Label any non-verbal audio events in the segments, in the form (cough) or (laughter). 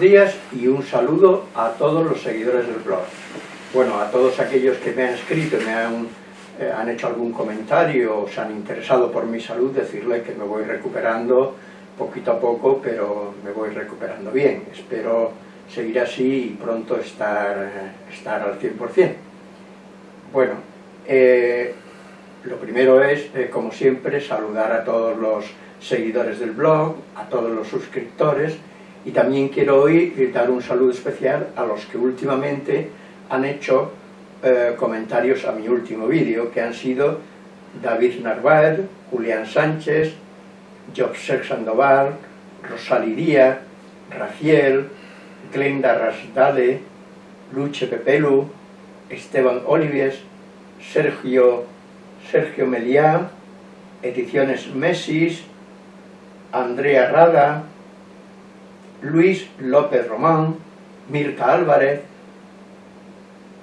días y un saludo a todos los seguidores del blog. Bueno, a todos aquellos que me han escrito y me han, eh, hecho algún comentario o se han interesado por mi salud, decirle que me voy recuperando poquito a poco, pero me voy recuperando bien. Espero seguir así y pronto estar, estar al 100%. Bueno, eh, lo primero es, eh, como siempre, saludar a todos los seguidores del blog, a todos los suscriptores y también quiero hoy dar un saludo especial a los que últimamente han hecho eh, comentarios a mi último vídeo, que han sido David Narváez, Julián Sánchez, Jobser Sandoval, Rosaliría, Raciel, Glenda Rasdale, Luche Pepelu, Esteban Olivies, Sergio, Sergio Meliá, Ediciones Mesis, Andrea Rada, Luis López Román, Mirka Álvarez,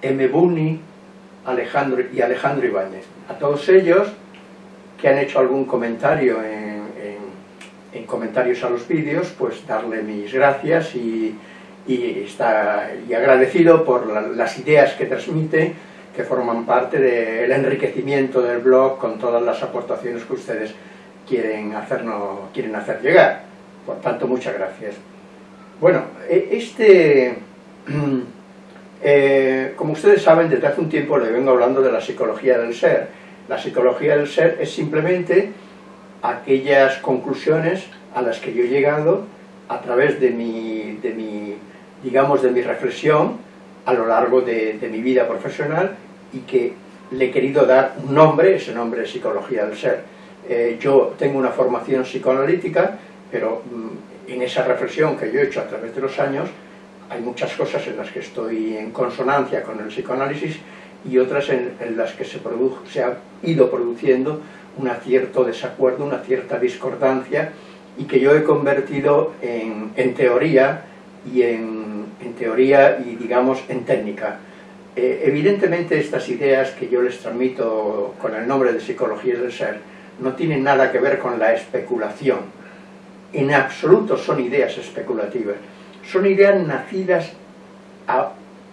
M. Buni Alejandro, y Alejandro Ibáñez. A todos ellos que han hecho algún comentario en, comentarios a los vídeos, pues darle mis gracias y, está, y agradecido por las ideas que transmite, que forman parte del enriquecimiento del blog con todas las aportaciones que ustedes quieren, hacernos, quieren hacer llegar. Por tanto, muchas gracias. Bueno, e, este... (clears throat) Eh, como ustedes saben, desde hace un tiempo le vengo hablando de la psicología del ser. La psicología del ser es simplemente aquellas conclusiones a las que yo he llegado a través de mi, de mi digamos, de mi reflexión a lo largo de, mi vida profesional y que le he querido dar un nombre, ese nombre es psicología del ser. Eh, yo tengo una formación psicoanalítica, pero en esa reflexión que yo he hecho a través de los años, hay muchas cosas en las que estoy en consonancia con el psicoanálisis y otras en, las que se, se ha ido produciendo un cierto desacuerdo, una cierta discordancia y que yo he convertido en, teoría y en, teoría y digamos en técnica. Eh, evidentemente estas ideas que yo les transmito con el nombre de psicología del ser no tienen nada que ver con la especulación. En absoluto son ideas especulativas. Son ideas nacidas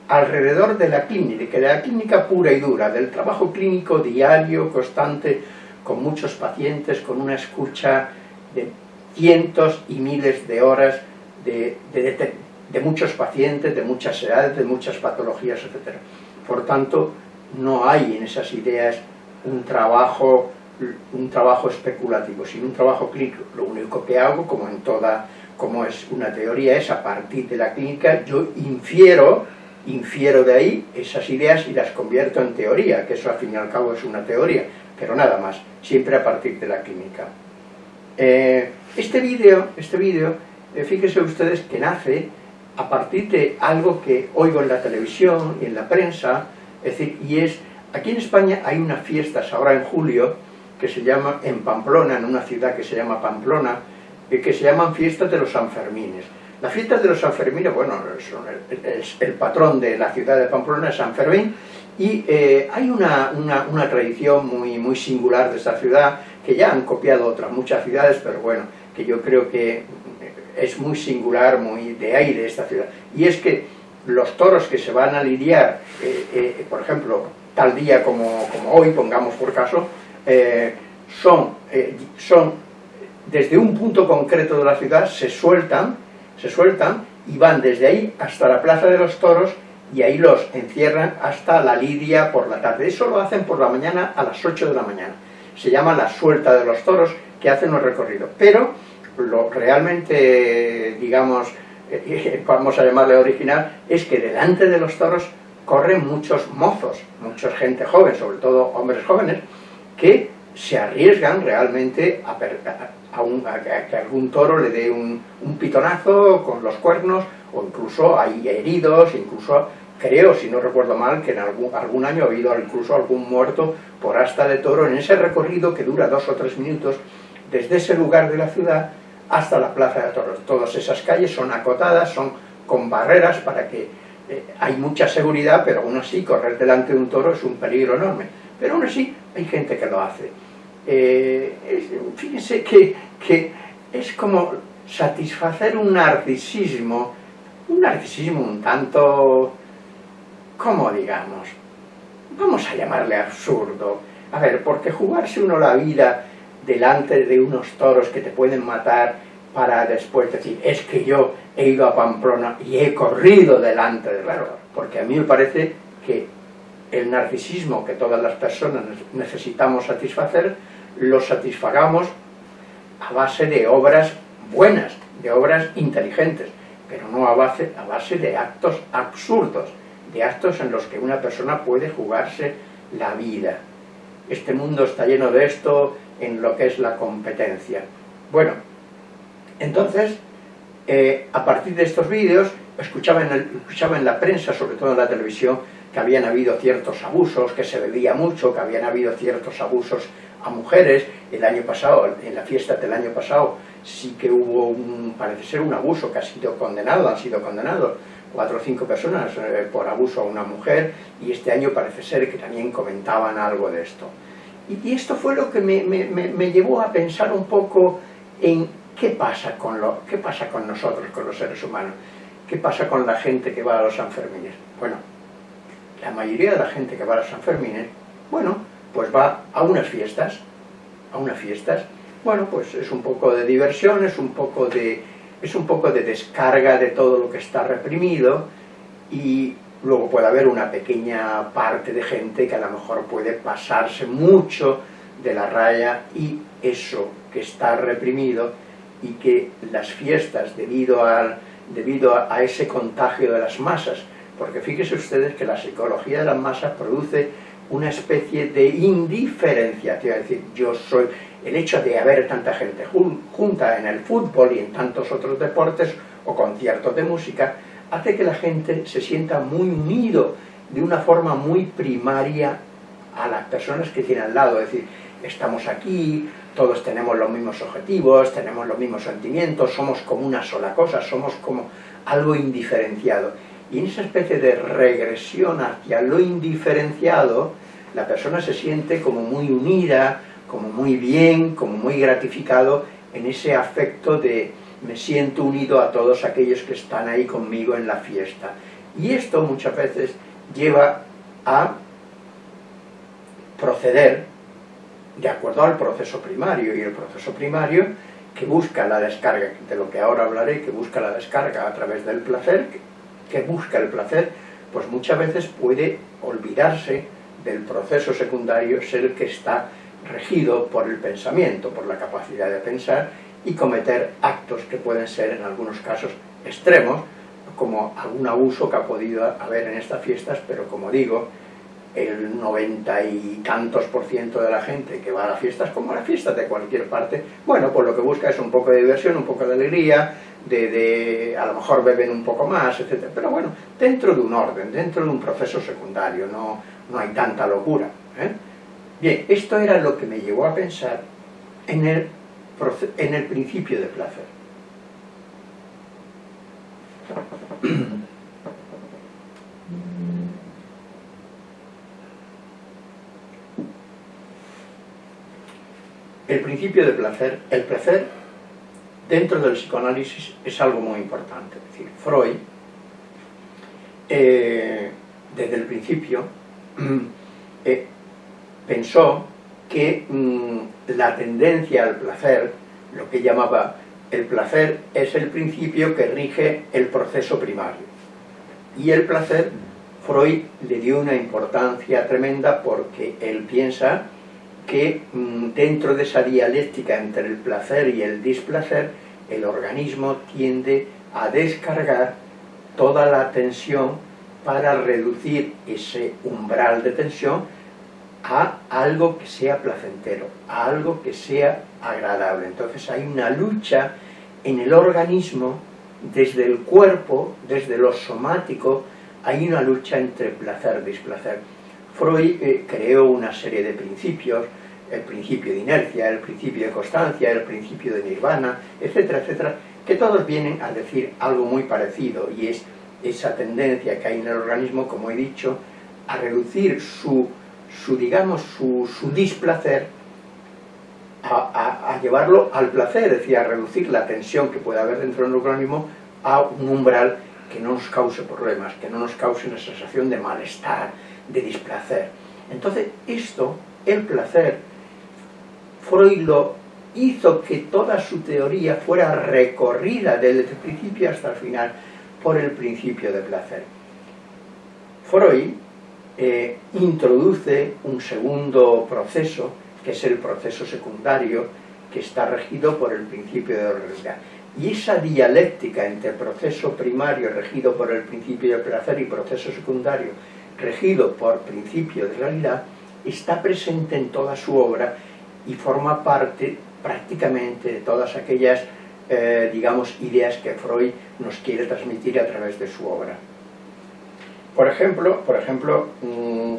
alrededor de la clínica, de la clínica pura y dura, del trabajo clínico diario, constante, con muchos pacientes, con una escucha de cientos y miles de horas de, de muchos pacientes, de muchas edades, de muchas patologías, etc. Por tanto, no hay en esas ideas un trabajo un trabajo especulativo, sino un trabajo clínico. Lo único que hago, como en toda, como es una teoría, es a partir de la clínica, yo infiero, infiero de ahí esas ideas y las convierto en teoría, que eso al fin y al cabo es una teoría, pero nada más, siempre a partir de la clínica. Eh, este vídeo, este vídeo, eh, fíjense ustedes que nace a partir de algo que oigo en la televisión y en la prensa, es decir, y es, aquí en España hay unas fiestas ahora en julio, que se llama en Pamplona, en una ciudad que se llama Pamplona, y que se llaman fiestas de los Sanfermines. Las fiestas de los Sanfermines, bueno, es el patrón de la ciudad de Pamplona, es San Fermín, y eh, hay una, una, tradición muy, muy singular de esta ciudad, que ya han copiado otras muchas ciudades, pero bueno, que yo creo que es muy singular, muy de aire esta ciudad. Y es que los toros que se van a lidiar, eh, eh, por ejemplo, tal día como, como hoy, pongamos por caso, eh, son, eh, son, desde un punto concreto de la ciudad, se sueltan, se sueltan y van desde ahí hasta la Plaza de los Toros y ahí los encierran hasta la lidia por la tarde. Eso lo hacen por la mañana a las 8 de la mañana. Se llama la suelta de los toros que hacen un recorrido. Pero lo realmente, digamos, (laughs) vamos a llamarle original, es que delante de los toros corren muchos mozos, mucha gente joven, sobre todo hombres jóvenes, que se arriesgan realmente a, que algún toro le dé un, pitonazo con los cuernos, o incluso hay heridos, incluso creo, si no recuerdo mal, que en algún, algún año ha habido incluso algún muerto por asta de toro en ese recorrido que dura dos o tres minutos desde ese lugar de la ciudad hasta la plaza de toros. Todas esas calles son acotadas, son con barreras para que eh, hay mucha seguridad, pero aún así correr delante de un toro es un peligro enorme. Pero aún así hay gente que lo hace. Eh, fíjense que, es como satisfacer un narcisismo un narcisismo un tanto, ¿cómo digamos? Vamos a llamarle absurdo. A ver, porque jugarse uno la vida delante de unos toros que te pueden matar para después decir, es que yo he ido a Pamplona y he corrido delante del árbol. Porque a mí me parece que el narcisismo que todas las personas necesitamos satisfacer, lo satisfagamos a base de obras buenas, de obras inteligentes, pero no a base, a base de actos absurdos, de actos en los que una persona puede jugarse la vida. Este mundo está lleno de esto en lo que es la competencia. Bueno, entonces, eh, a partir de estos vídeos, escuchaba escuchaba en la prensa, sobre todo en la televisión, que habían habido ciertos abusos, que se bebía mucho, que habían habido ciertos abusos a mujeres. El año pasado, en la fiesta del año pasado, sí que hubo, un, parece ser, un abuso que ha sido condenado, han sido condenados cuatro o cinco personas eh, por abuso a una mujer, y este año parece ser que también comentaban algo de esto. Y, esto fue lo que me, me, llevó a pensar un poco en ¿Qué pasa, con lo, ¿Qué pasa con nosotros, con los seres humanos? ¿Qué pasa con la gente que va a los Sanfermines? Bueno, la mayoría de la gente que va a los Sanfermines, bueno, pues va a unas fiestas, a unas fiestas, bueno, pues es un poco de diversión, es un poco de, es un poco de descarga de todo lo que está reprimido y luego puede haber una pequeña parte de gente que a lo mejor puede pasarse mucho de la raya y eso que está reprimido y que las fiestas, debido, al, debido a, ese contagio de las masas, porque fíjense ustedes que la psicología de las masas produce una especie de indiferenciación, es decir, yo soy, el hecho de haber tanta gente junta en el fútbol y en tantos otros deportes o conciertos de música, hace que la gente se sienta muy unido de una forma muy primaria a las personas que tiene al lado, es decir, estamos aquí, todos tenemos los mismos objetivos, tenemos los mismos sentimientos, somos como una sola cosa, somos como algo indiferenciado. Y en esa especie de regresión hacia lo indiferenciado, la persona se siente como muy unida, como muy bien, como muy gratificado en ese afecto de me siento unido a todos aquellos que están ahí conmigo en la fiesta. Y esto muchas veces lleva a proceder de acuerdo al proceso primario, y el proceso primario que busca la descarga, de lo que ahora hablaré, que busca la descarga a través del placer, que busca el placer, pues muchas veces puede olvidarse del proceso secundario, ser el que está regido por el pensamiento, por la capacidad de pensar y cometer actos que pueden ser en algunos casos extremos, como algún abuso que ha podido haber en estas fiestas, pero como digo, el noventa y tantos por ciento de la gente que va a las fiestas, como a las fiestas de cualquier parte, bueno, pues lo que busca es un poco de diversión, un poco de alegría, de, a lo mejor beben un poco más, etc. Pero bueno, dentro de un orden, dentro de un proceso secundario, no, no hay tanta locura. ¿eh? Bien, esto era lo que me llevó a pensar en el, en el principio de placer. el principio de placer, el placer dentro del psicoanálisis es algo muy importante. Decir, Freud, eh, desde el principio, (clears throat) eh, pensó que mm, la tendencia al placer, lo que llamaba el placer, es el principio que rige el proceso primario. Y el placer, Freud le dio una importancia tremenda porque él piensa que mm, dentro de esa dialéctica entre el placer y el displacer, el organismo tiende a descargar toda la tensión para reducir ese umbral de tensión a algo que sea placentero, a algo que sea agradable. Entonces hay una lucha en el organismo, desde el cuerpo, desde lo somático, hay una lucha entre placer y displacer. Freud eh, creó una serie de principios, el principio de inercia, el principio de constancia, el principio de nirvana, etcétera, etcétera, que todos vienen a decir algo muy parecido y es esa tendencia que hay en el organismo, como he dicho, a reducir su, su digamos, su, su displacer a, a, llevarlo al placer, es decir, a reducir la tensión que puede haber dentro del organismo a un umbral que no nos cause problemas, que no nos cause una sensación de malestar, de displacer. Entonces, esto, el placer, Freud lo hizo que toda su teoría fuera recorrida desde el principio hasta el final por el principio de placer. Freud eh, introduce un segundo proceso, que es el proceso secundario, que está regido por el principio de realidad. Y esa dialéctica entre proceso primario regido por el principio de placer y proceso secundario regido por principio de realidad está presente en toda su obra y forma parte prácticamente de todas aquellas, eh, digamos, ideas que Freud nos quiere transmitir a través de su obra. Por ejemplo, por ejemplo mm,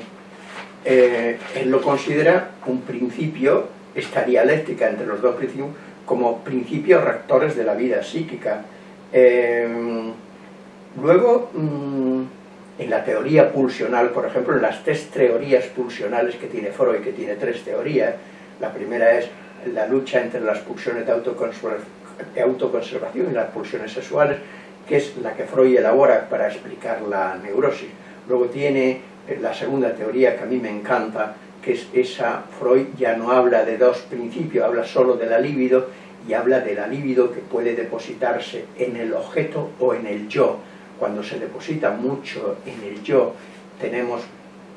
eh, él lo considera un principio, esta dialéctica entre los dos principios, como principios rectores de la vida psíquica. Eh, luego, mm, en la teoría pulsional, por ejemplo, en las tres teorías pulsionales que tiene Freud, que tiene tres teorías, la primera es la lucha entre las pulsiones de autoconservación y las pulsiones sexuales, que es la que Freud elabora para explicar la neurosis. Luego tiene eh, la segunda teoría que a mí me encanta, que es esa, Freud ya no habla de dos principios, habla solo de la libido, y habla de la libido que puede depositarse en el objeto o en el yo. Cuando se deposita mucho en el yo, tenemos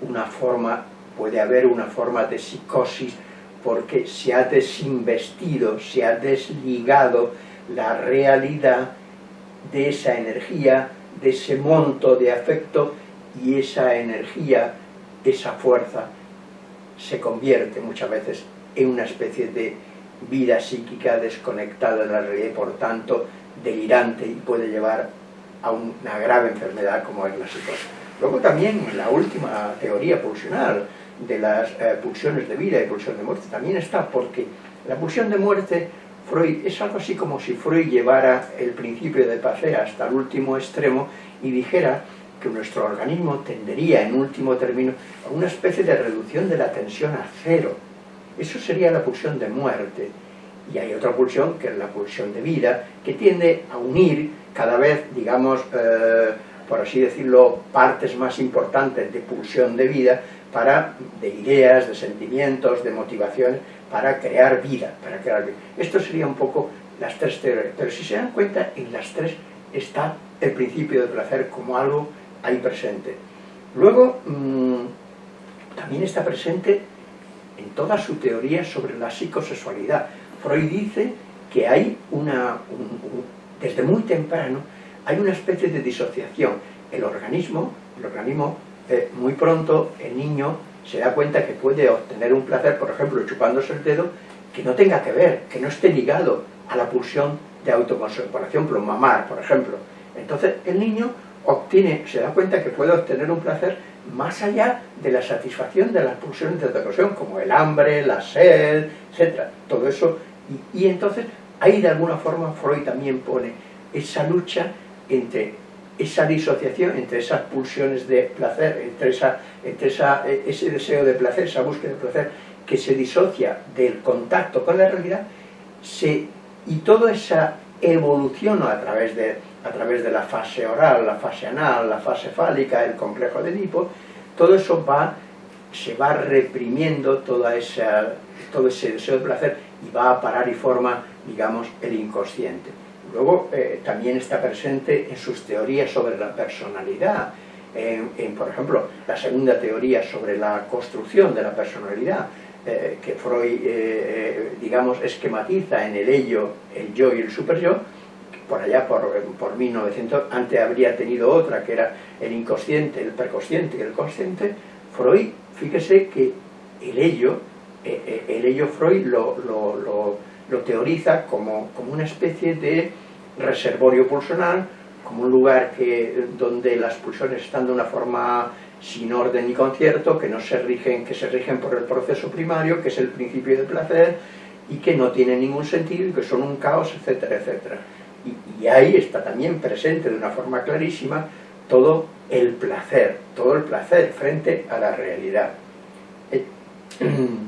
una forma, puede haber una forma de psicosis, porque se ha desinvestido, se ha desligado la realidad de esa energía, de ese monto de afecto y esa energía, esa fuerza se convierte muchas veces en una especie de vida psíquica desconectada de la realidad por tanto delirante y puede llevar a una grave enfermedad como es la psicosis. Luego también la última teoría pulsional, de las eh, pulsiones de vida y pulsión de muerte también está, porque la pulsión de muerte, Freud, es algo así como si Freud llevara el principio de paseo hasta el último extremo y dijera que nuestro organismo tendería en último término a una especie de reducción de la tensión a cero. Eso sería la pulsión de muerte. Y hay otra pulsión, que es la pulsión de vida, que tiende a unir cada vez, digamos, eh, por así decirlo, partes más importantes de pulsión de vida para, de ideas, de sentimientos, de motivaciones, para crear vida, para crear. Esto sería un poco las tres teorías, pero si se dan cuenta, en las tres está el principio de placer como algo ahí presente. Luego, mm, también está presente en toda su teoría sobre la psicosexualidad. Freud dice que hay una, desde muy temprano, hay una especie de disociación. El organismo, el organismo eh, muy pronto el niño se da cuenta que puede obtener un placer, por ejemplo, chupándose el dedo, que no tenga que ver, que no esté ligado a la pulsión de autoconservación, por ejemplo, mamar, por ejemplo. Entonces el niño obtiene, se da cuenta que puede obtener un placer más allá de la satisfacción de las pulsiones de autoconservación, como el hambre, la sed, etc. Todo eso, y entonces ahí de alguna forma Freud también pone esa lucha entre esa disociación entre esas pulsiones de placer, entre, esa, entre esa, e, ese deseo de placer, esa búsqueda de placer, que se disocia del contacto con la realidad, se, y toda esa evolución a través, de, a través de la fase oral, la fase anal, la fase fálica, el complejo de Edipo, todo eso va, se va reprimiendo toda esa, todo ese deseo de placer y va a parar y forma, digamos, el inconsciente. Luego eh, también está presente en sus teorías sobre la personalidad, en, por ejemplo, la segunda teoría sobre la construcción de la personalidad, eh, que Freud, eh, digamos, esquematiza en el ello, el yo y el superyo, por allá por, por 1900, antes habría tenido otra que era el inconsciente, el preconsciente y el consciente, Freud, fíjese que el ello, el ello Freud lo, lo, lo lo teoriza como, como una especie de reservorio pulsional, como un lugar que, donde las pulsiones están de una forma sin orden ni concierto, que no se rigen, que se rigen por el proceso primario, que es el principio del placer, y que no tienen ningún sentido, que son un caos, etcétera, etcétera. Y, y ahí está también presente de una forma clarísima todo el placer, todo el placer frente a la realidad. Eh, (clears throat)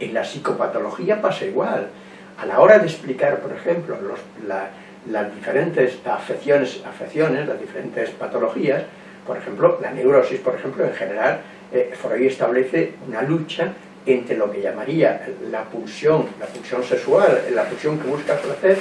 En la psicopatología pasa igual. A la hora de explicar, por ejemplo, las diferentes afecciones, afecciones, las diferentes patologías, por ejemplo, la neurosis, por ejemplo, en general, eh, Freud establece una lucha entre lo que llamaría la pulsión, la pulsión sexual, la pulsión que busca placer,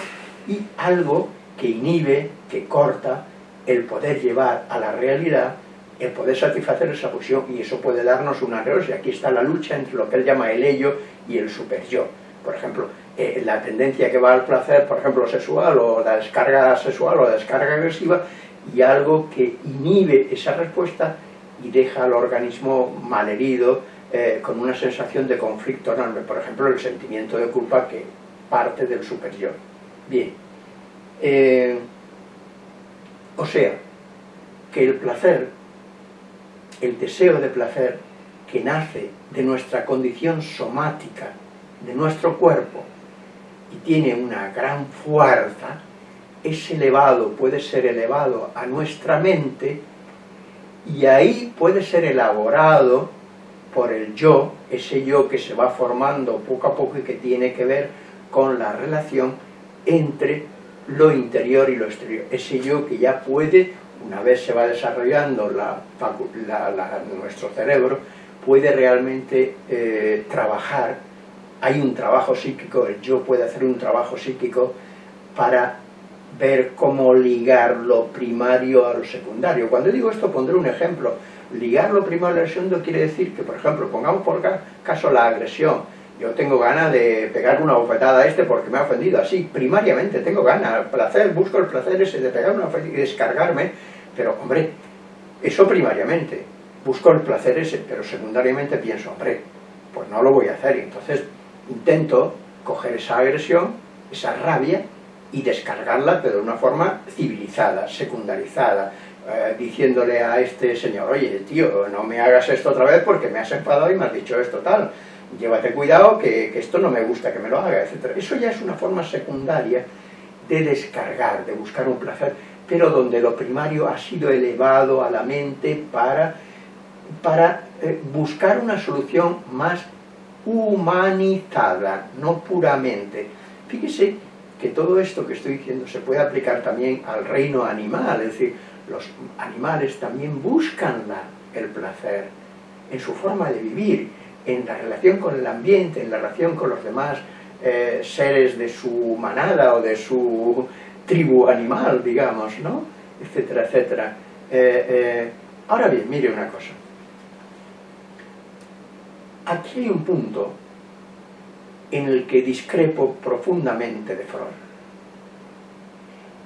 y algo que inhibe, que corta el poder llevar a la realidad, el poder satisfacer esa pulsión, y eso puede darnos una neurosis. Aquí está la lucha entre lo que él llama el ello y el super yo. Por ejemplo, eh, la tendencia que va al placer, por ejemplo, sexual, o la descarga sexual, o la descarga agresiva, y algo que inhibe esa respuesta y deja al organismo malherido, eh, con una sensación de conflicto enorme. Por ejemplo, el sentimiento de culpa que parte del superior. Bien. Eh, o sea, que el placer, el deseo de placer que nace de nuestra condición somática, de nuestro cuerpo, y tiene una gran fuerza, es elevado, puede ser elevado a nuestra mente, y ahí puede ser elaborado por el yo, ese yo que se va formando poco a poco y que tiene que ver con la relación entre lo interior y lo exterior. Ese yo que ya puede, una vez se va desarrollando la, nuestro cerebro, puede realmente eh, trabajar, hay un trabajo psíquico, el yo puede hacer un trabajo psíquico para ver cómo ligar lo primario a lo secundario. Cuando digo esto pondré un ejemplo. Ligar lo primario a lo secundario quiere decir que, por ejemplo, pongamos por caso la agresión yo tengo ganas de pegar una bofetada a este porque me ha ofendido, así, primariamente. Tengo ganas, placer, busco el placer ese de pegar una bofetada y descargarme, pero hombre, eso primariamente, busco el placer ese, pero secundariamente pienso, hombre, pues no lo voy a hacer, y entonces intento coger esa agresión, esa rabia, y descargarla, pero de una forma civilizada, secundarizada, eh, diciéndole a este señor, oye, tío, no me hagas esto otra vez porque me has enfadado y me has dicho esto tal, llévate cuidado que, esto no me gusta que me lo haga, etc. Eso ya es una forma secundaria de descargar, de buscar un placer, pero donde lo primario ha sido elevado a la mente para, para eh, buscar una solución más humanizada, no puramente. Fíjese que todo esto que estoy diciendo se puede aplicar también al reino animal, es decir, los animales también buscan el placer en su forma de vivir, en la relación con el ambiente, en la relación con los demás eh, seres de su manada o de su tribu animal, digamos, ¿no? etcétera, etcétera. Eh, eh, ahora bien, mire una cosa. Aquí hay un punto en el que discrepo profundamente de Freud.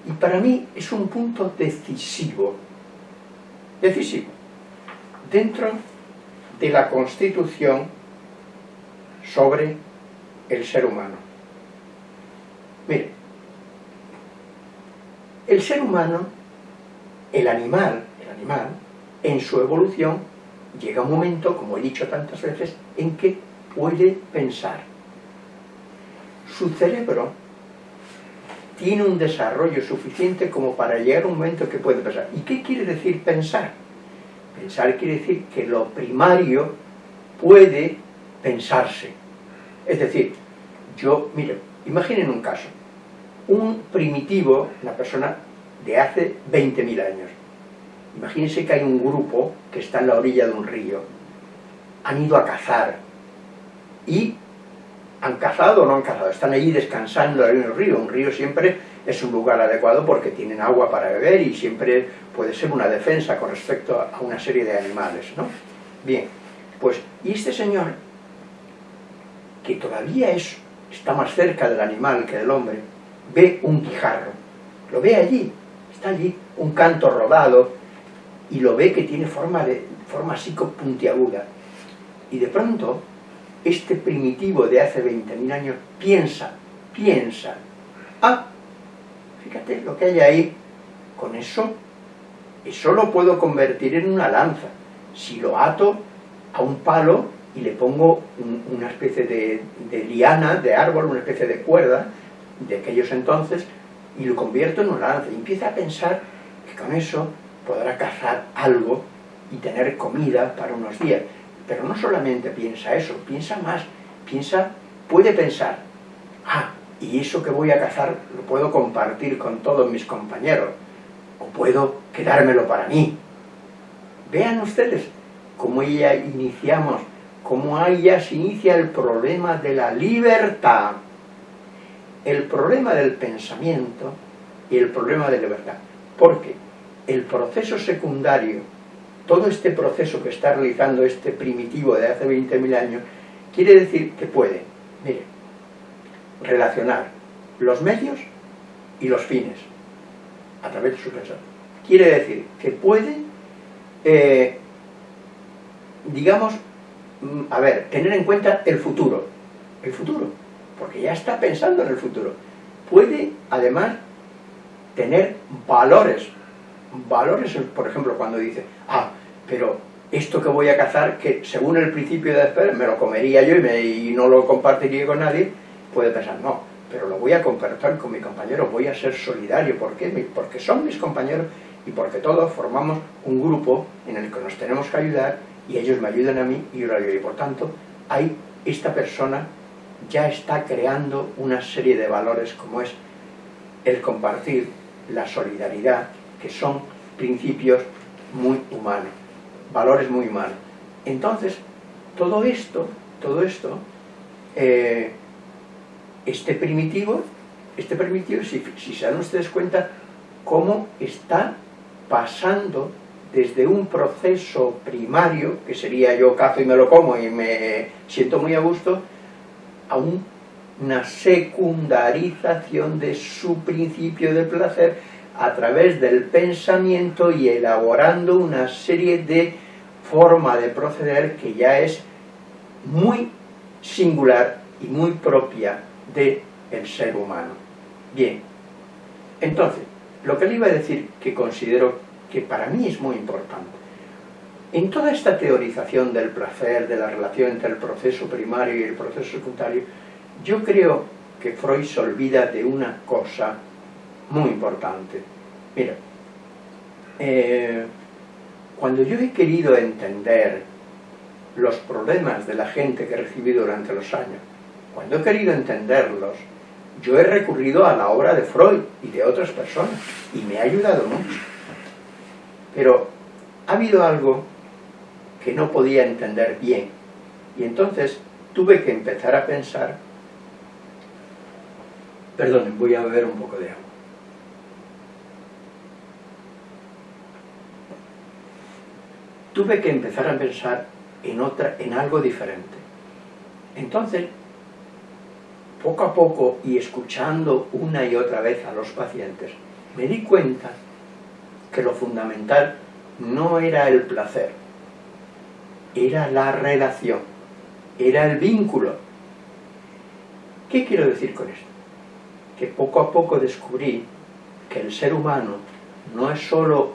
Y para mí es un punto decisivo, decisivo, dentro de la Constitución sobre el ser humano. Mire, el ser humano, el animal, el animal, en su evolución, llega un momento, como he dicho tantas veces, en que puede pensar. Su cerebro tiene un desarrollo suficiente como para llegar a un momento que puede pensar. ¿Y qué quiere decir pensar? Pensar quiere decir que lo primario puede pensarse. Es decir, yo, mire, imaginen un caso. Un primitivo, una persona de hace 20.000 años. Imagínense que hay un grupo que está en la orilla de un río. Han ido a cazar. Y han cazado o no han cazado. Están allí descansando en el río. Un río siempre es un lugar adecuado porque tienen agua para beber y siempre puede ser una defensa con respecto a una serie de animales, ¿no? Bien, pues, y este señor, que todavía es, está más cerca del animal que del hombre, ve un guijarro, lo ve allí, está allí, un canto rodado, y lo ve que tiene forma, de, forma así puntiaguda. Y de pronto, este primitivo de hace 20.000 años piensa, piensa, ah, Fíjate lo que hay ahí. Con eso, eso lo puedo convertir en una lanza. Si lo ato a un palo y le pongo una especie de, liana, de árbol, una especie de cuerda de aquellos entonces, y lo convierto en una lanza. Y empieza a pensar que con eso podrá cazar algo y tener comida para unos días. Pero no solamente piensa eso, piensa más, piensa, puede pensar, ah, y eso que voy a cazar lo puedo compartir con todos mis compañeros, o puedo quedármelo para mí. Vean ustedes cómo ya iniciamos, cómo ahí ya se inicia el problema de la libertad, el problema del pensamiento y el problema de libertad. Porque el proceso secundario, todo este proceso que está realizando este primitivo de hace 20.000 años, quiere decir que puede, mire, relacionar los medios y los fines a través de su pensamiento. Quiere decir que puede, eh, digamos, mm, a ver, tener en cuenta el futuro, el futuro, porque ya está pensando en el futuro. Puede, además, tener valores, valores, por ejemplo, cuando dice, ah, pero esto que voy a cazar, que según el principio de después me lo comería yo y, y no lo compartiría con nadie, puede pensar, no, pero lo voy a compartir con mi compañero, voy a ser solidario, ¿por? Porque son mis compañeros y porque todos formamos un grupo en el que nos tenemos que ayudar y ellos me ayudan a mí y yo lo ayudo. Y por tanto, hay esta persona ya está creando una serie de valores como es el compartir, la solidaridad, que son principios muy humanos, valores muy humanos. Entonces, todo esto, todo esto, eh, este primitivo, este primitivo, si, se dan ustedes cuenta, cómo está pasando desde un proceso primario, que sería yo cazo y me lo como y me siento muy a gusto, a una secundarización de su principio de placer a través del pensamiento y elaborando una serie de forma de proceder que ya es muy singular y muy propia del ser humano. Bien, entonces, lo que le iba a decir que considero que para mí es muy importante, en toda esta teorización del placer, de la relación entre el proceso primario y el proceso secundario, yo creo que Freud se olvida de una cosa muy importante. Mira, eh, cuando yo he querido entender los problemas de la gente que he recibido durante los años, cuando he querido entenderlos, yo he recurrido a la obra de Freud y de otras personas, y me ha ayudado mucho. Pero ha habido algo que no podía entender bien, y entonces tuve que empezar a pensar, perdonen, voy a beber un poco de agua. Tuve que empezar a pensar en, otra, en algo diferente. Entonces poco a poco y escuchando una y otra vez a los pacientes, me di cuenta que lo fundamental no era el placer, era la relación, era el vínculo. ¿Qué quiero decir con esto? Que poco a poco descubrí que el ser humano no es solo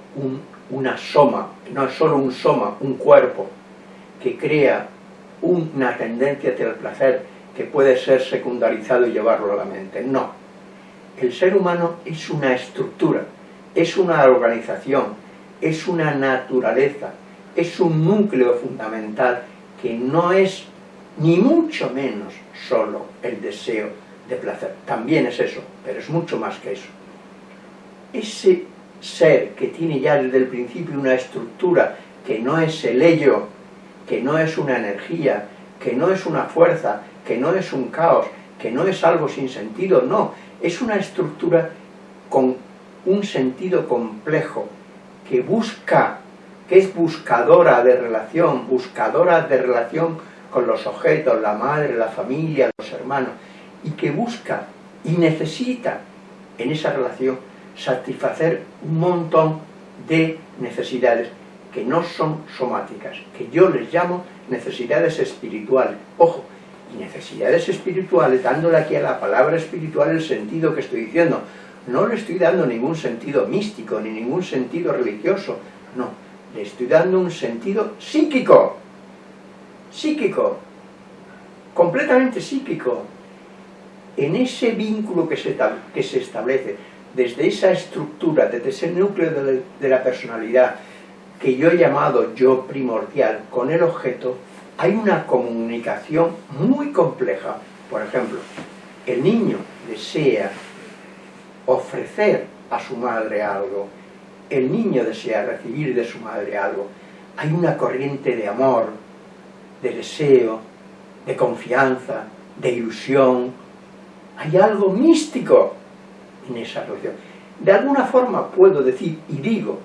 una soma, no es solo un soma, un cuerpo, que crea una tendencia hacia el placer, que puede ser secundarizado y llevarlo a la mente. No. El ser humano es una estructura, es una organización, es una naturaleza, es un núcleo fundamental que no es ni mucho menos solo el deseo de placer. También es eso, pero es mucho más que eso. Ese ser que tiene ya desde el principio una estructura que no es el ello, que no es una energía, que no es una fuerza, que no es un caos, que no es algo sin sentido, no, es una estructura con un sentido complejo, que busca, que es buscadora de relación, buscadora de relación con los objetos, la madre, la familia, los hermanos, y que busca y necesita en esa relación satisfacer un montón de necesidades que no son somáticas, que yo les llamo necesidades espirituales. Ojo, necesidades espirituales, dándole aquí a la palabra espiritual el sentido que estoy diciendo. No le estoy dando ningún sentido místico, ni ningún sentido religioso, no. Le estoy dando un sentido psíquico, psíquico, completamente psíquico. En ese vínculo que se, que se establece, desde esa estructura, desde ese núcleo de, de la personalidad, que yo he llamado yo primordial con el objeto, hay una comunicación muy compleja. Por ejemplo, el niño desea ofrecer a su madre algo, el niño desea recibir de su madre algo, hay una corriente de amor, de deseo, de confianza, de ilusión, hay algo místico en esa relación. De alguna forma puedo decir y digo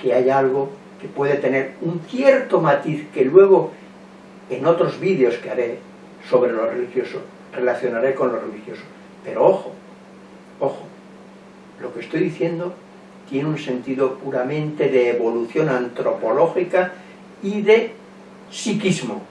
que hay algo que puede tener un cierto matiz que luego en otros vídeos que haré sobre lo religioso relacionaré con lo religioso. Pero ojo, ojo, lo que estoy diciendo tiene un sentido puramente de evolución antropológica y de psiquismo.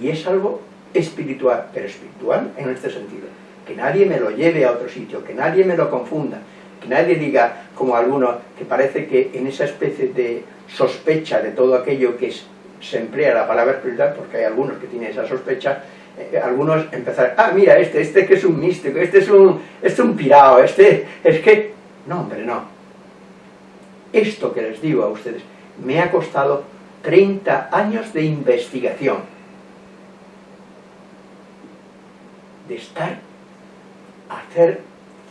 Y es algo espiritual, pero espiritual en este sentido. Que nadie me lo lleve a otro sitio, que nadie me lo confunda, que nadie diga, como alguno, que parece que en esa especie de sospecha de todo aquello que se emplea la palabra espiritual, porque hay algunos que tienen esa sospecha, eh, algunos empezar, ah, mira, este, este que es un místico, este es un, este es un pirado, este, es que... No, hombre, no. Esto que les digo a ustedes me ha costado 30 años de investigación de estar hacer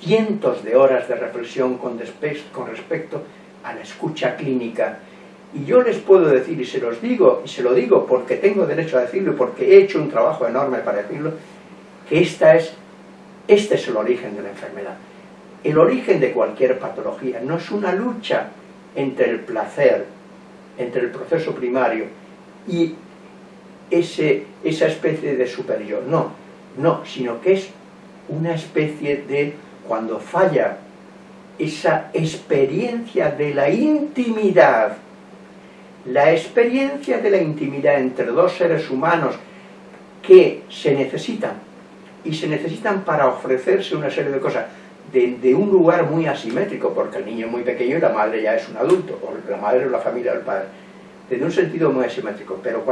cientos de horas de reflexión con, con respecto a la escucha clínica. Y yo les puedo decir, y se los digo, y se lo digo porque tengo derecho a decirlo, y porque he hecho un trabajo enorme para decirlo, que esta es, este es el origen de la enfermedad. El origen de cualquier patología no es una lucha entre el placer, entre el proceso primario y ese, esa especie de superior, no no, sino que es una especie de, cuando falla esa experiencia de la intimidad, la experiencia de la intimidad entre dos seres humanos que se necesitan, y se necesitan para ofrecerse una serie de cosas, de, un lugar muy asimétrico, porque el niño es muy pequeño y la madre ya es un adulto, o la madre o la familia del padre, desde un sentido muy asimétrico, pero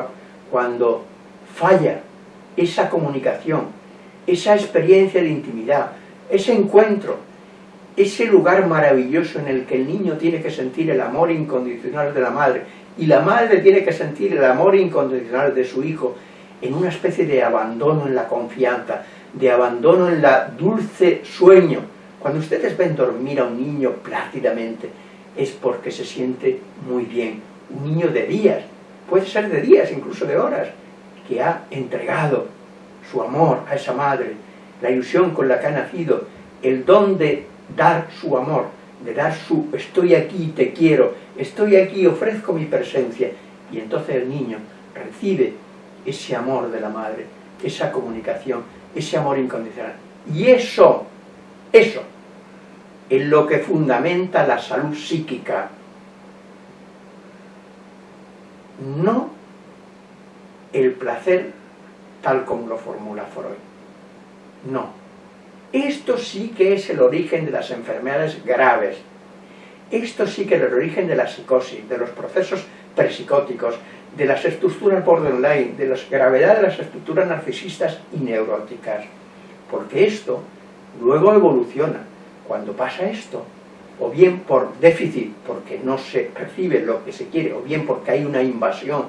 cuando falla esa comunicación, esa experiencia de intimidad, ese encuentro, ese lugar maravilloso en el que el niño tiene que sentir el amor incondicional de la madre y la madre tiene que sentir el amor incondicional de su hijo en una especie de abandono en la confianza, de abandono en la dulce sueño. Cuando ustedes ven dormir a un niño plácidamente, es porque se siente muy bien. Un niño de días, puede ser de días, incluso de horas, que ha entregado su amor a esa madre, la ilusión con la que ha nacido, el don de dar su amor, de dar su estoy aquí, te quiero, estoy aquí, ofrezco mi presencia. Y entonces el niño recibe ese amor de la madre, esa comunicación, ese amor incondicional. Y eso, eso, es lo que fundamenta la salud psíquica. No el placer tal como lo formula Freud. No. Esto sí que es el origen de las enfermedades graves. Esto sí que es el origen de la psicosis, de los procesos presicóticos, de las estructuras borderline, de la gravedad de las estructuras narcisistas y neuróticas. Porque esto luego evoluciona. Cuando pasa esto, o bien por déficit, porque no se recibe lo que se quiere, o bien porque hay una invasión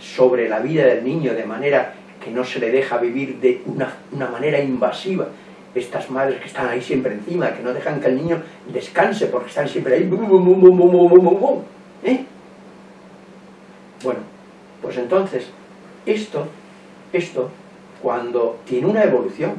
sobre la vida del niño de manera que no se le deja vivir de una, manera invasiva. Estas madres que están ahí siempre encima, que no dejan que el niño descanse porque están siempre ahí. ¿Eh? Bueno, pues entonces, esto, esto, cuando tiene una evolución,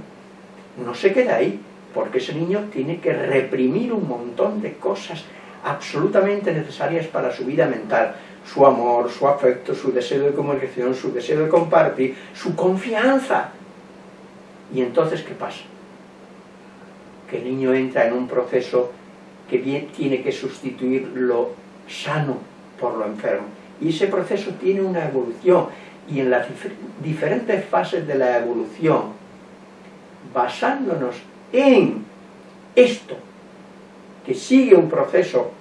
no se queda ahí, porque ese niño tiene que reprimir un montón de cosas absolutamente necesarias para su vida mental, su amor, su afecto, su deseo de comunicación, su deseo de compartir, su confianza. Y entonces, ¿qué pasa? Que el niño entra en un proceso que bien tiene que sustituir lo sano por lo enfermo. Y ese proceso tiene una evolución. Y en las diferentes fases de la evolución, basándonos en esto, que sigue un proceso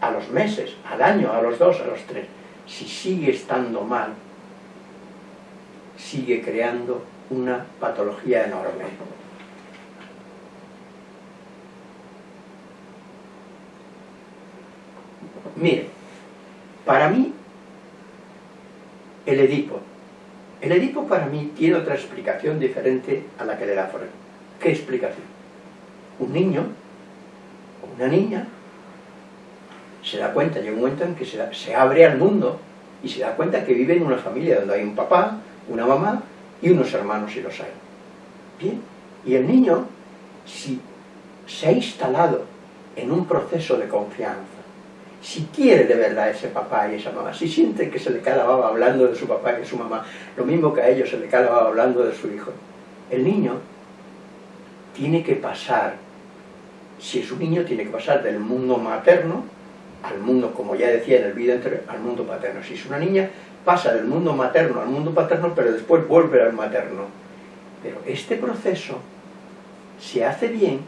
a los meses, al año, a los dos, a los tres, si sigue estando mal, sigue creando una patología enorme. Mire, para mí, el Edipo, El Edipo para mí tiene otra explicación diferente a la que le da Freud. ¿Qué explicación? Un niño o una niña se da cuenta, llega un momento en que se, se abre al mundo y se da cuenta que vive en una familia donde hay un papá, una mamá y unos hermanos si los hay. Bien, y el niño, si se ha instalado en un proceso de confianza, si quiere de verdad ese papá y esa mamá, si siente que se le cae la baba hablando de su papá y de su mamá, lo mismo que a ellos se le cae la baba hablando de su hijo, el niño tiene que pasar, si es un niño, tiene que pasar del mundo materno al mundo, como ya decía en el vídeo anterior, al mundo paterno. Si es una niña, pasa del mundo materno al mundo paterno, pero después vuelve al materno. Pero este proceso se hace bien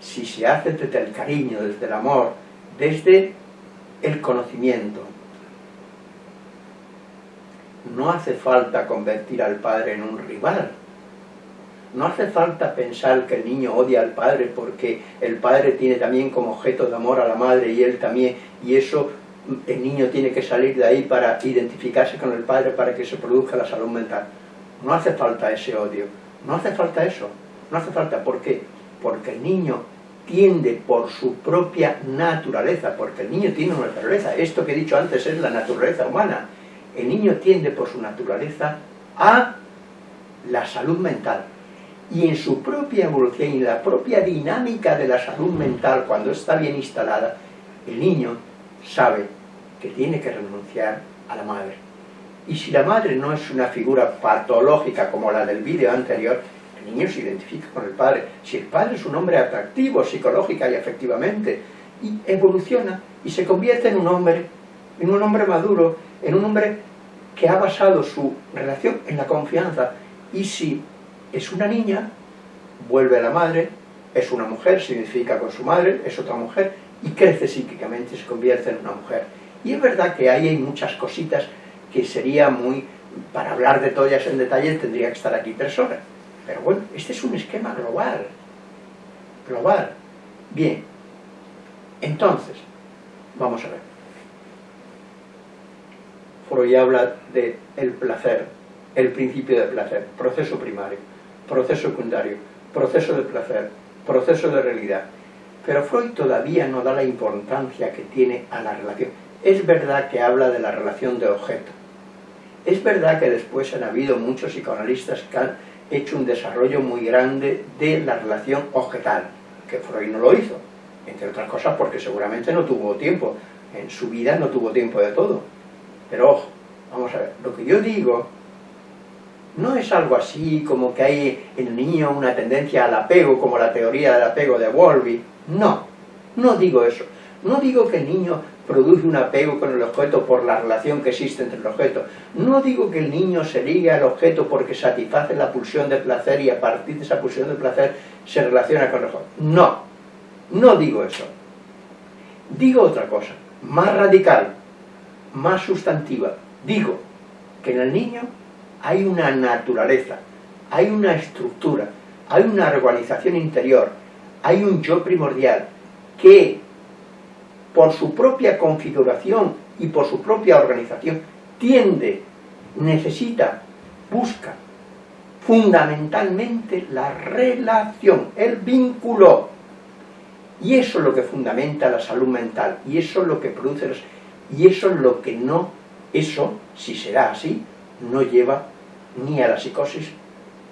si se hace desde el cariño, desde el amor, desde el conocimiento. No hace falta convertir al padre en un rival. No hace falta pensar que el niño odia al padre porque el padre tiene también como objeto de amor a la madre y él también, y eso el niño tiene que salir de ahí para identificarse con el padre para que se produzca la salud mental. No hace falta ese odio, no hace falta eso, no hace falta, ¿por qué? Porque el niño tiende por su propia naturaleza, porque el niño tiene una naturaleza, esto que he dicho antes es la naturaleza humana, el niño tiende por su naturaleza a la salud mental, y en su propia evolución y en la propia dinámica de la salud mental, cuando está bien instalada, el niño sabe que tiene que renunciar a la madre. Y si la madre no es una figura patológica como la del vídeo anterior, el niño se identifica con el padre. Si el padre es un hombre atractivo psicológica y afectivamente, y evoluciona y se convierte en un hombre, en un hombre maduro, en un hombre que ha basado su relación en la confianza. Y si es una niña, vuelve a la madre, es una mujer, se identifica con su madre, es otra mujer, y crece psíquicamente se convierte en una mujer. Y es verdad que ahí hay muchas cositas que sería muy... Para hablar de todas en detalle tendría que estar aquí tres horas. Pero bueno, este es un esquema global. Global. Bien. Entonces, vamos a ver. Freud habla de placer, el principio del placer, proceso primario, proceso secundario, proceso de placer, proceso de realidad. Pero Freud todavía no da la importancia que tiene a la relación. Es verdad que habla de la relación de objeto. Es verdad que después han habido muchos psicoanalistas que han hecho un desarrollo muy grande de la relación objetal, que Freud no lo hizo, entre otras cosas porque seguramente no tuvo tiempo, en su vida no tuvo tiempo de todo. Pero vamos a ver, lo que yo digo no es algo así como que hay en el niño una tendencia al apego, como la teoría del apego de Wolby. No, no digo eso. No digo que el niño produce un apego con el objeto por la relación que existe entre el objeto. No digo que el niño se ligue al objeto porque satisface la pulsión de placer y a partir de esa pulsión de placer se relaciona con el objeto. No, no digo eso. Digo otra cosa, más radical, más sustantiva. Digo que en el niño hay una naturaleza, hay una estructura, hay una organización interior, hay un yo primordial que por su propia configuración y por su propia organización tiende, necesita, busca fundamentalmente la relación, el vínculo. Y eso es lo que fundamenta la salud mental, y eso es lo que produce, y eso es lo que no, eso, si será así, no lleva ni a la psicosis,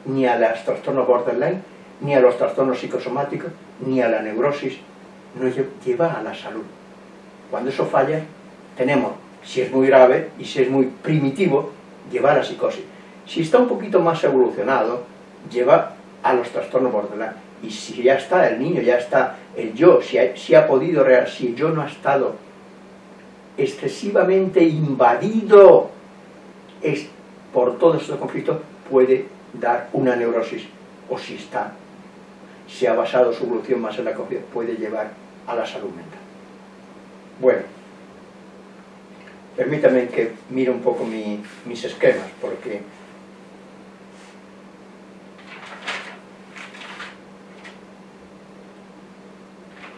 ni a los trastornos borderline, ni a los trastornos psicosomáticos, ni a la neurosis, no lleva a la salud. Cuando eso falla, tenemos, si es muy grave y si es muy primitivo, lleva a psicosis. Si está un poquito más evolucionado, lleva a los trastornos borderline. Y si ya está, el niño ya está, el yo, si ha, si ha podido, si el yo no ha estado excesivamente invadido por todos estos conflictos puede dar una neurosis o si está, si ha basado su evolución más en la confianza, puede llevar a la salud mental. Bueno, permítame que mire un poco mis esquemas, porque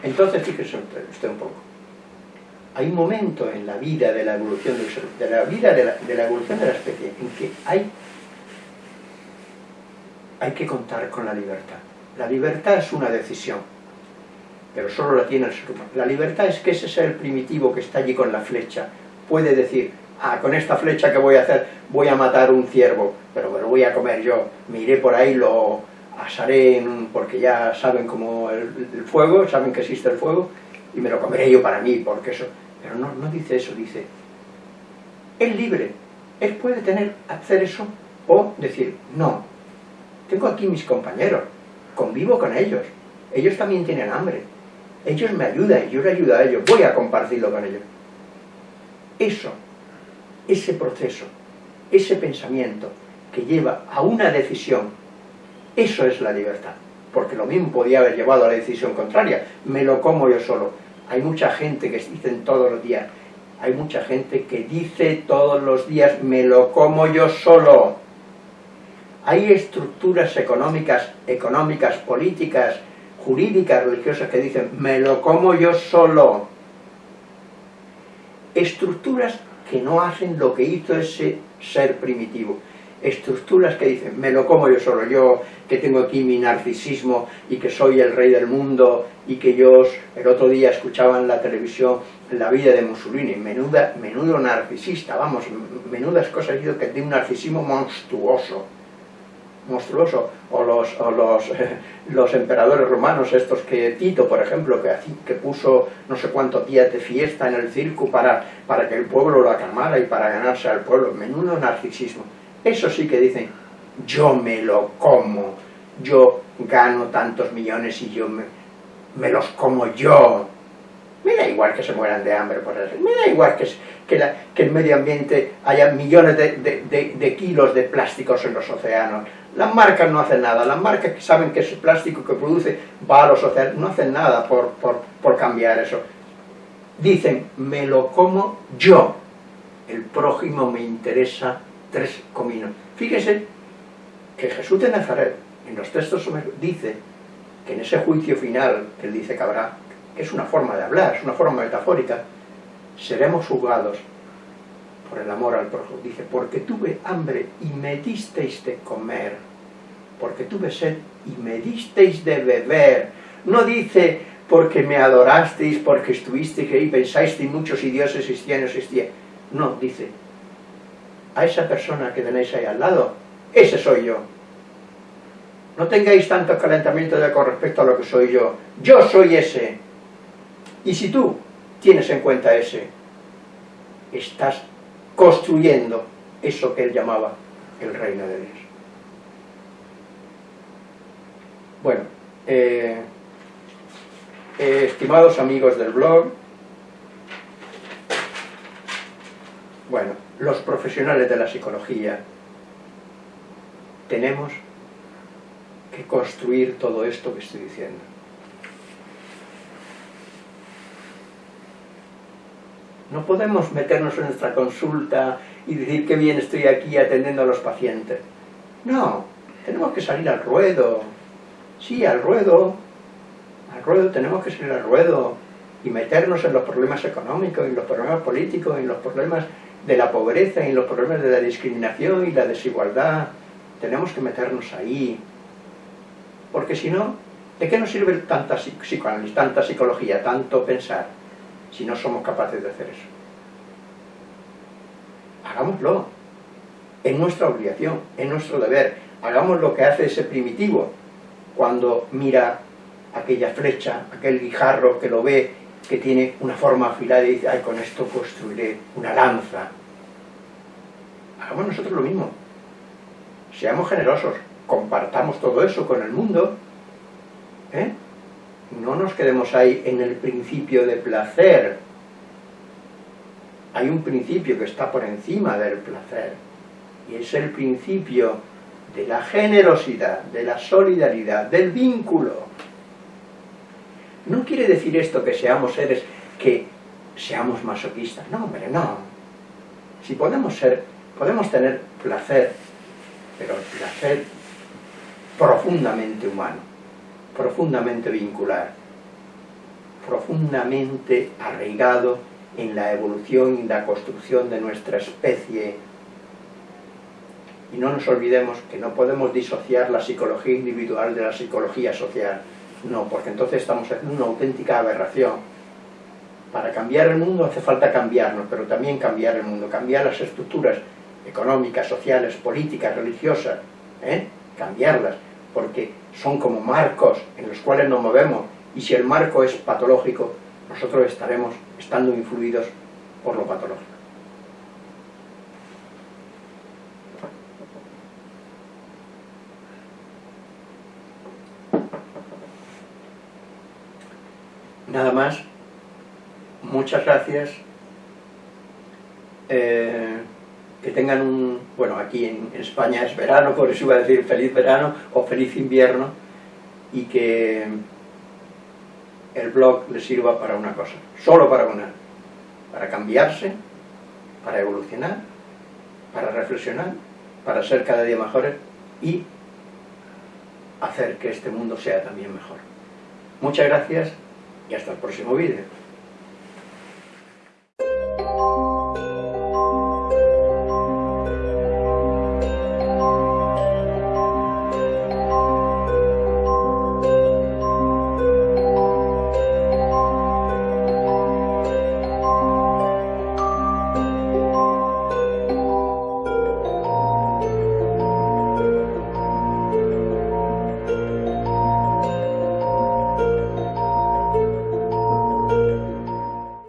entonces fíjese usted un poco. hay un momento en la vida de la evolución de la vida de la evolución de la especie en que hay hay que contar con la libertad. La libertad es una decisión, pero solo la tiene el ser humano. La libertad es que ese ser primitivo que está allí con la flecha puede decir, ah, con esta flecha que voy a hacer, voy a matar un ciervo, pero me lo voy a comer yo, me iré por ahí, lo asaré, porque ya saben cómo el, el, fuego, saben que existe el fuego, y me lo comeré yo para mí, porque eso... Pero no, no dice eso, dice, es libre, él puede tener, hacer eso, o decir, no, tengo aquí mis compañeros, convivo con ellos, ellos también tienen hambre, ellos me ayudan, yo les ayudo a ellos, voy a compartirlo con ellos. Eso, ese proceso, ese pensamiento que lleva a una decisión, eso es la libertad. Porque lo mismo podía haber llevado a la decisión contraria, me lo como yo solo. Hay mucha gente que dicen todos los días, hay mucha gente que dice todos los días, me lo como yo solo. Hay estructuras económicas, económicas, políticas, jurídicas, religiosas que dicen, me lo como yo solo. Estructuras que no hacen lo que hizo ese ser primitivo. Estructuras que dicen, me lo como yo solo, yo que tengo aquí mi narcisismo y que soy el rey del mundo y que yo el otro día escuchaba en la televisión la vida de Mussolini, menuda, menudo narcisista, vamos, menudas cosas que de un narcisismo monstruoso monstruoso, o los, o los, los emperadores romanos, estos que Tito, por ejemplo, que, que puso no sé cuántos días de fiesta en el circo para, para que el pueblo lo aclamara y para ganarse al pueblo, menudo narcisismo. Eso sí que dicen, yo me lo como, yo gano tantos millones y yo me, me los como yo. Me da igual que se mueran de hambre por eso, me da igual que, que, el medio ambiente haya millones de, kilos de plásticos en los océanos, las marcas no hacen nada, las marcas que saben que ese plástico que produce va a los océanos, no hacen nada por, por, cambiar eso. Dicen, me lo como yo, el prójimo me interesa tres cominos. Fíjese que Jesús de Nazaret, en los textos dice que en ese juicio final que él dice que habrá, es una forma de hablar, es una forma metafórica, seremos juzgados por el amor al prójimo. Dice, porque tuve hambre y me disteis de comer, porque tuve sed y me disteis de beber. No dice, porque me adorasteis, porque estuvisteis ahí, pensasteis muchos y Dios existía, no existía. No, dice, a esa persona que tenéis ahí al lado, ese soy yo. No tengáis tanto calentamiento de con respecto a lo que soy yo. Yo soy ese. Y si tú tienes en cuenta ese, estás construyendo eso que él llamaba el reino de Dios. Bueno, eh, eh, estimados amigos del blog, bueno, los profesionales de la psicología tenemos que construir todo esto que estoy diciendo. No podemos meternos en nuestra consulta y decir que bien estoy aquí atendiendo a los pacientes. No, tenemos que salir al ruedo. Sí, al ruedo. Al ruedo, tenemos que salir al ruedo y meternos en los problemas económicos, en los problemas políticos, en los problemas de la pobreza, en los problemas de la discriminación y la desigualdad. Tenemos que meternos ahí. Porque si no, ¿de qué nos sirve tanta tanta psicología, tanto pensar? Si no somos capaces de hacer eso. Hagámoslo. Es nuestra obligación, es nuestro deber. Hagamos lo que hace ese primitivo cuando mira aquella flecha, aquel guijarro que lo ve, que tiene una forma afilada y dice, ay, con esto construiré una lanza. Hagamos nosotros lo mismo. Seamos generosos, compartamos todo eso con el mundo, ¿eh? No nos quedemos ahí en el principio de placer. Hay un principio que está por encima del placer, y es el principio de la generosidad, de la solidaridad, del vínculo. No quiere decir esto que seamos seres que seamos masoquistas, no, hombre, no. Si podemos ser, podemos tener placer, pero placer profundamente humano profundamente vincular, profundamente arraigado en la evolución y la construcción de nuestra especie. Y no nos olvidemos que no podemos disociar la psicología individual de la psicología social. No, porque entonces estamos haciendo una auténtica aberración. Para cambiar el mundo hace falta cambiarnos, pero también cambiar el mundo, cambiar las estructuras económicas, sociales, políticas, religiosas, ¿eh? cambiarlas, porque son como marcos en los cuales nos movemos, y si el marco es patológico, nosotros estaremos estando influidos por lo patológico. Nada más, muchas gracias, eh, que tengan un, bueno, aquí en, España es verano, por eso iba a decir feliz verano o feliz invierno, y que el blog le sirva para una cosa, solo para una, para cambiarse, para evolucionar, para reflexionar, para ser cada día mejores y hacer que este mundo sea también mejor. Muchas gracias y hasta el próximo vídeo.